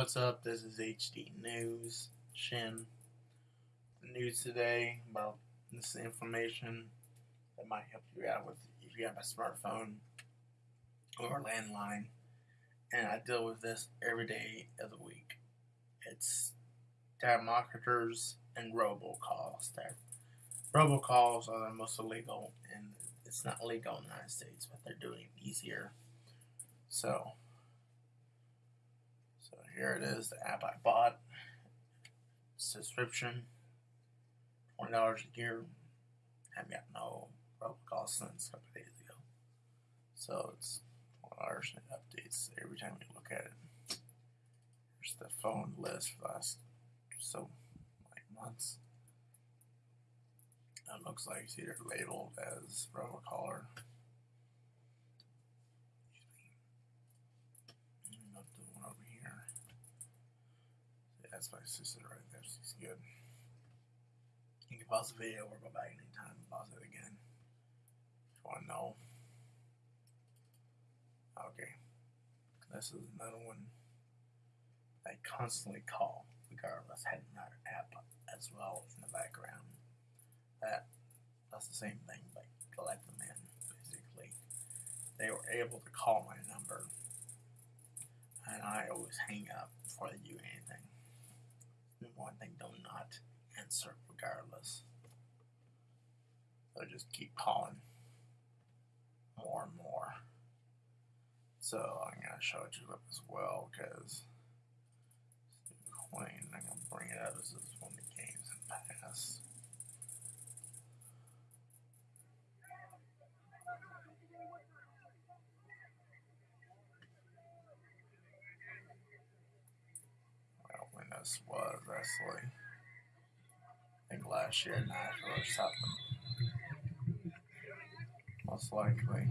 What's up? This is HD News. Shin. News today about this information that might help you out with if you have a smartphone or a landline. And I deal with this every day of the week. It's telemarketers and robocalls. There, robocalls are the most illegal, and it's not legal in the United States, but they're doing it easier. So, so here it is, the app I bought. Subscription, twenty dollars a year. Haven't got no robocall since a couple days ago. So it's twenty dollars and it updates every time you look at it. Here's the phone list for last so like months. It looks like it's either labeled as robocaller. Not the one over here. Yeah, that's my sister right there. She's good. You can pause the video or go back anytime and pause it again. If you want to know. Okay. This is another one I constantly call, regardless, had another app as well in the background. That that's the same thing, but let them in, basically. They were able to call my number and I always hang up before they do anything. One thing, do not answer regardless. So just keep calling more and more. So I'm gonna show it to you as well because Queen, I'm gonna bring it up. This one of the games in past. This was actually, I think last year, Nashville or something. Most likely.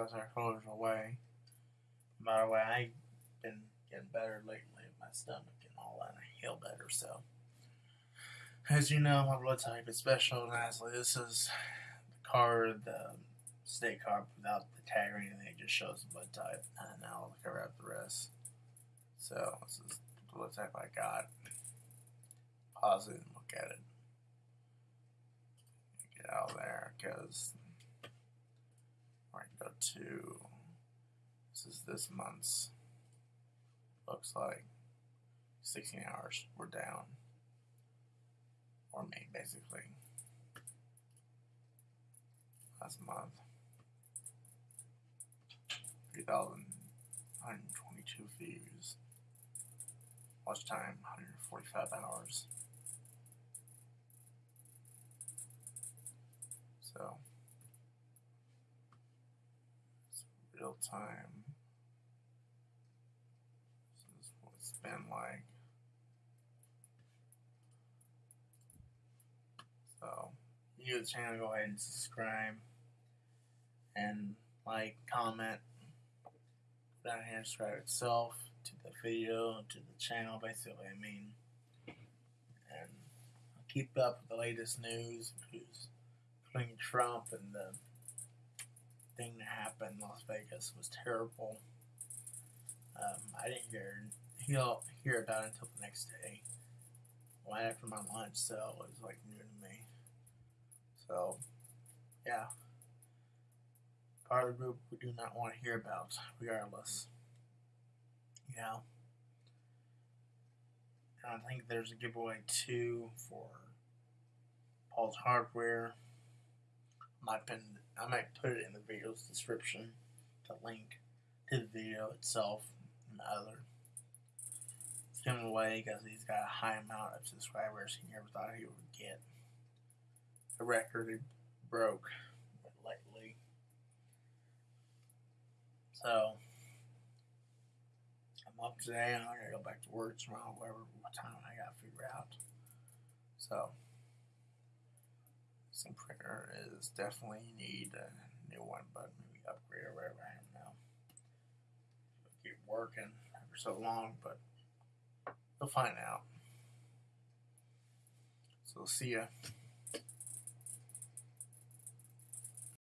As our clothes away. By the way, I've been getting better lately with my stomach and all that. I feel better, so. As you know, my blood type is special, and lastly, this is the card, the state card without the tag or anything. It just shows the blood type, and now I'll cover up the rest. So, this is the blood type I got. Pause it and look at it. Get out of there, because To this is this month's looks like 16 hours we're down. Or me basically. Last month. 3,122 views. Watch time 145 hours. So real time. This is what it's been like. So, you to the channel, go ahead and subscribe and like, comment. Down here subscribe itself to the video, to the channel, basically. I mean, and keep up with the latest news, including Trump and the thing that happened Vegas was terrible. Um, I didn't hear he'll hear about it until the next day, right after my lunch. So it was like new to me. So, yeah, part of the group we do not want to hear about, regardless. Yeah. And I think there's a giveaway too for Paul's Hardware. My pin I might put it in the video's description, the link to the video itself and other. Him away because he's got a high amount of subscribers he never thought he would get. a record he broke lately. So, I'm up today I'm going to go back to work tomorrow, whatever what time I got to figure out. So, some printer is definitely need a new one, but maybe upgrade or whatever. I don't know. It'll keep working for so long, but we'll find out. So see ya.